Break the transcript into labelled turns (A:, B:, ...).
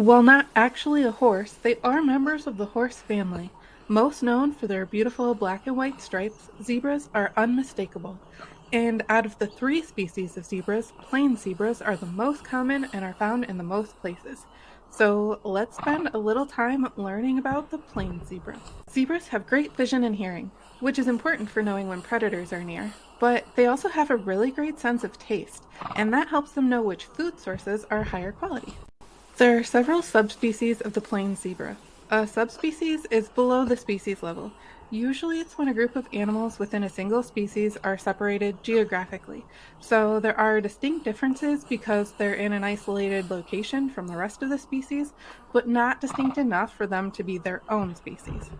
A: While not actually a horse, they are members of the horse family. Most known for their beautiful black and white stripes, zebras are unmistakable. And out of the three species of zebras, plain zebras are the most common and are found in the most places. So let's spend a little time learning about the plain zebra. Zebras have great vision and hearing, which is important for knowing when predators are near, but they also have a really great sense of taste, and that helps them know which food sources are higher quality. There are several subspecies of the plain zebra. A subspecies is below the species level. Usually it's when a group of animals within a single species are separated geographically. So there are distinct differences because they're in an isolated location from the rest of the species, but not distinct enough for them to be their own species.